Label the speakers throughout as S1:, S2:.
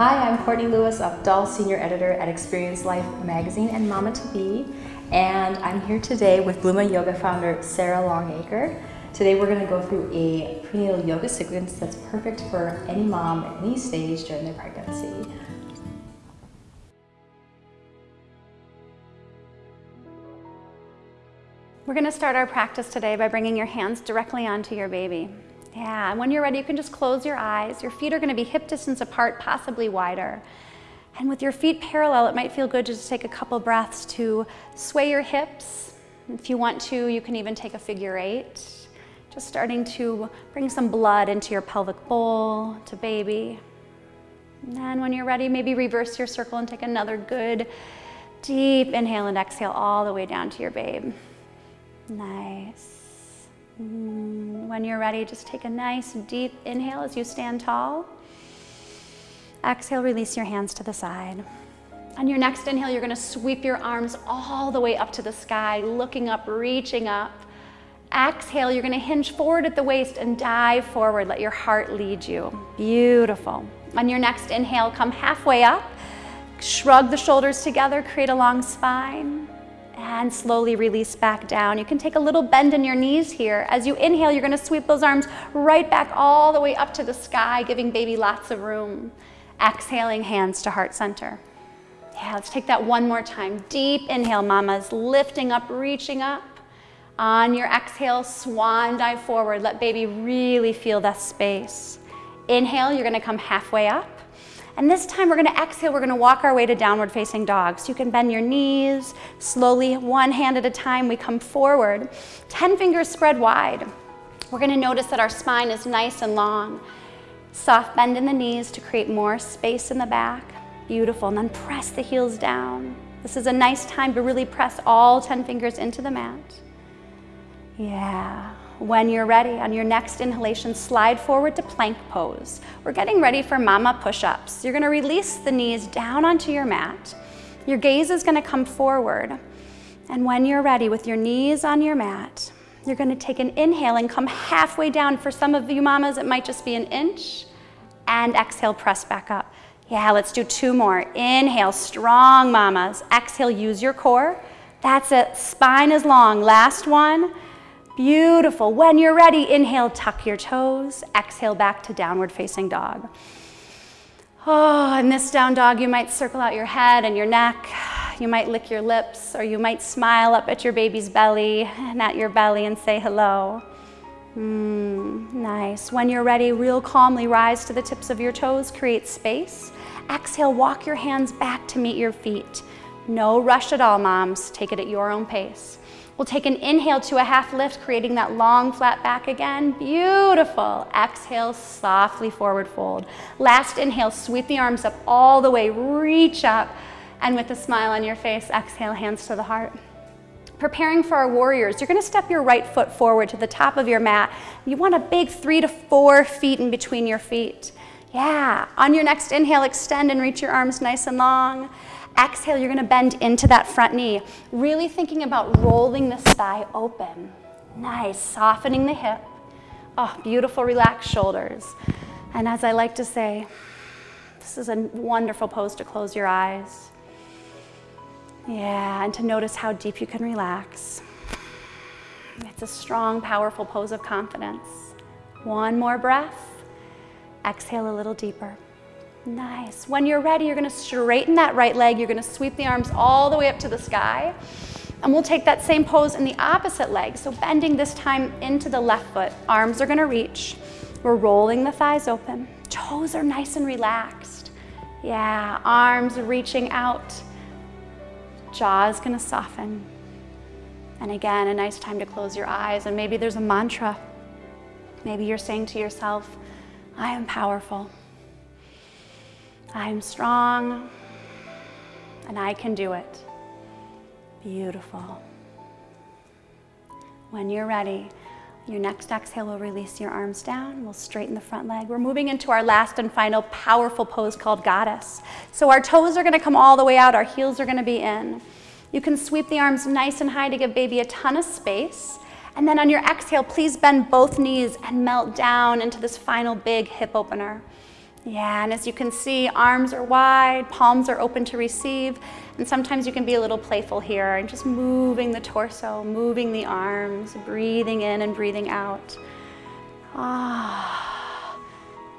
S1: Hi, I'm Courtney Lewis, Dahl Senior Editor at Experience Life Magazine and Mama to Be, and I'm here today with Blooma Yoga founder Sarah Longacre. Today we're going to go through a prenatal yoga sequence that's perfect for any mom at any stage during their pregnancy.
S2: We're going to start our practice today by bringing your hands directly onto your baby. Yeah, and when you're ready, you can just close your eyes. Your feet are gonna be hip distance apart, possibly wider. And with your feet parallel, it might feel good to just take a couple breaths to sway your hips. If you want to, you can even take a figure eight. Just starting to bring some blood into your pelvic bowl, to baby. And then when you're ready, maybe reverse your circle and take another good deep inhale and exhale all the way down to your babe. Nice. Mm, when you're ready, just take a nice deep inhale as you stand tall. Exhale, release your hands to the side. On your next inhale, you're gonna sweep your arms all the way up to the sky, looking up, reaching up. Exhale, you're gonna hinge forward at the waist and dive forward. Let your heart lead you. Beautiful. On your next inhale, come halfway up. Shrug the shoulders together, create a long spine and slowly release back down. You can take a little bend in your knees here. As you inhale, you're gonna sweep those arms right back all the way up to the sky, giving baby lots of room. Exhaling, hands to heart center. Yeah, let's take that one more time. Deep inhale, mamas, lifting up, reaching up. On your exhale, swan dive forward. Let baby really feel that space. Inhale, you're gonna come halfway up. And this time we're gonna exhale, we're gonna walk our way to downward facing dog. So you can bend your knees, slowly, one hand at a time, we come forward. 10 fingers spread wide. We're gonna notice that our spine is nice and long. Soft bend in the knees to create more space in the back. Beautiful, and then press the heels down. This is a nice time to really press all 10 fingers into the mat. Yeah. When you're ready, on your next inhalation, slide forward to plank pose. We're getting ready for mama push-ups. You're gonna release the knees down onto your mat. Your gaze is gonna come forward. And when you're ready, with your knees on your mat, you're gonna take an inhale and come halfway down. For some of you mamas, it might just be an inch. And exhale, press back up. Yeah, let's do two more. Inhale, strong mamas. Exhale, use your core. That's it, spine is long. Last one. Beautiful. When you're ready, inhale, tuck your toes. Exhale back to downward facing dog. Oh, in this down dog, you might circle out your head and your neck. You might lick your lips, or you might smile up at your baby's belly and at your belly and say hello. Mm, nice. When you're ready, real calmly rise to the tips of your toes, create space. Exhale, walk your hands back to meet your feet. No rush at all, moms. Take it at your own pace. We'll take an inhale to a half lift, creating that long flat back again. Beautiful. Exhale, softly forward fold. Last inhale, sweep the arms up all the way, reach up, and with a smile on your face, exhale, hands to the heart. Preparing for our warriors, you're gonna step your right foot forward to the top of your mat. You want a big three to four feet in between your feet. Yeah, on your next inhale, extend and reach your arms nice and long. Exhale, you're gonna bend into that front knee. Really thinking about rolling the thigh open. Nice, softening the hip. Oh, beautiful, relaxed shoulders. And as I like to say, this is a wonderful pose to close your eyes. Yeah, and to notice how deep you can relax. It's a strong, powerful pose of confidence. One more breath. Exhale a little deeper. Nice. When you're ready, you're gonna straighten that right leg. You're gonna sweep the arms all the way up to the sky. And we'll take that same pose in the opposite leg. So bending this time into the left foot. Arms are gonna reach. We're rolling the thighs open. Toes are nice and relaxed. Yeah, arms reaching out. Jaw's gonna soften. And again, a nice time to close your eyes. And maybe there's a mantra. Maybe you're saying to yourself, I am powerful. I'm strong and I can do it. Beautiful. When you're ready, your next exhale will release your arms down. We'll straighten the front leg. We're moving into our last and final powerful pose called goddess. So our toes are gonna come all the way out. Our heels are gonna be in. You can sweep the arms nice and high to give baby a ton of space. And then on your exhale, please bend both knees and melt down into this final big hip opener. Yeah, and as you can see, arms are wide, palms are open to receive, and sometimes you can be a little playful here and just moving the torso, moving the arms, breathing in and breathing out. Ah,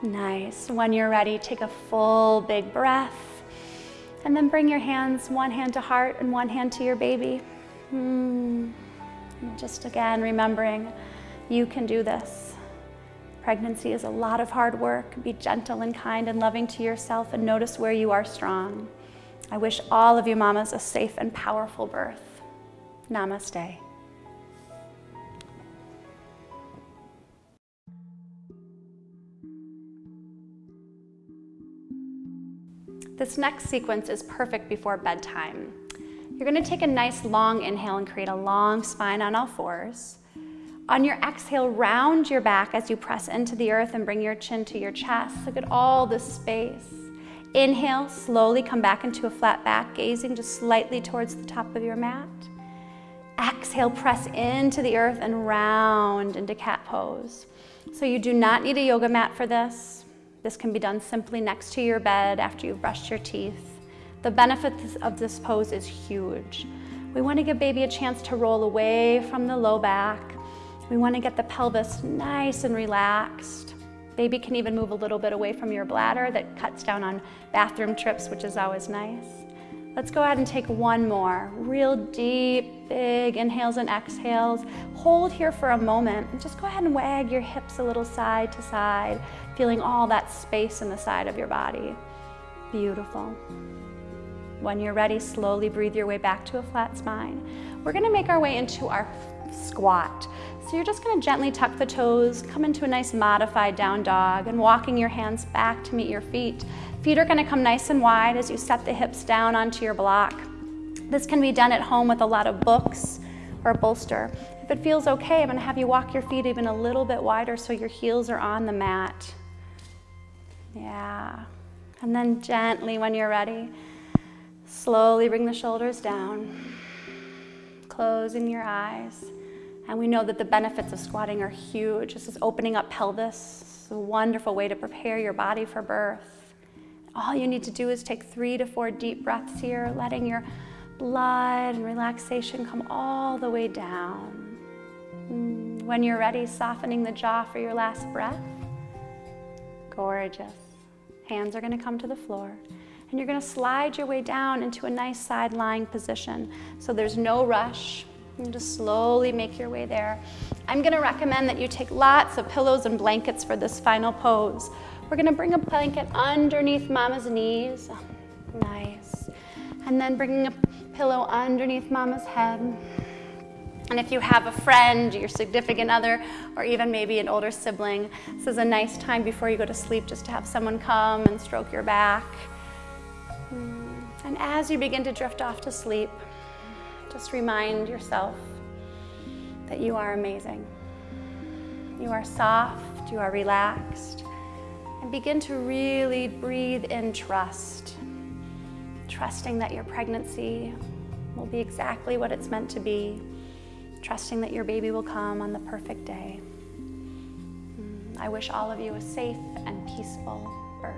S2: nice. When you're ready, take a full big breath, and then bring your hands, one hand to heart and one hand to your baby. Mm. Just again, remembering you can do this. Pregnancy is a lot of hard work. Be gentle and kind and loving to yourself and notice where you are strong. I wish all of you mamas a safe and powerful birth. Namaste. This next sequence is perfect before bedtime. You're gonna take a nice long inhale and create a long spine on all fours. On your exhale, round your back as you press into the earth and bring your chin to your chest. Look at all this space. Inhale, slowly come back into a flat back, gazing just slightly towards the top of your mat. Exhale, press into the earth and round into cat pose. So you do not need a yoga mat for this. This can be done simply next to your bed after you've brushed your teeth. The benefits of this pose is huge. We want to give baby a chance to roll away from the low back, we want to get the pelvis nice and relaxed. Baby can even move a little bit away from your bladder that cuts down on bathroom trips, which is always nice. Let's go ahead and take one more. Real deep, big inhales and exhales. Hold here for a moment and just go ahead and wag your hips a little side to side, feeling all that space in the side of your body. Beautiful. When you're ready, slowly breathe your way back to a flat spine. We're gonna make our way into our squat. So you're just gonna gently tuck the toes, come into a nice modified down dog and walking your hands back to meet your feet. Feet are gonna come nice and wide as you set the hips down onto your block. This can be done at home with a lot of books or a bolster. If it feels okay, I'm gonna have you walk your feet even a little bit wider so your heels are on the mat. Yeah. And then gently, when you're ready, slowly bring the shoulders down, closing your eyes. And we know that the benefits of squatting are huge. This is opening up pelvis. It's a wonderful way to prepare your body for birth. All you need to do is take three to four deep breaths here, letting your blood and relaxation come all the way down. Mm, when you're ready, softening the jaw for your last breath. Gorgeous. Hands are going to come to the floor. And you're going to slide your way down into a nice side lying position. So there's no rush. Just slowly make your way there. I'm gonna recommend that you take lots of pillows and blankets for this final pose. We're gonna bring a blanket underneath mama's knees. Oh, nice. And then bringing a pillow underneath mama's head. And if you have a friend, your significant other, or even maybe an older sibling, this is a nice time before you go to sleep just to have someone come and stroke your back. Hmm. And as you begin to drift off to sleep, just remind yourself that you are amazing. You are soft, you are relaxed, and begin to really breathe in trust. Trusting that your pregnancy will be exactly what it's meant to be. Trusting that your baby will come on the perfect day. Mm, I wish all of you a safe and peaceful birth.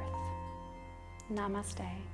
S2: Namaste.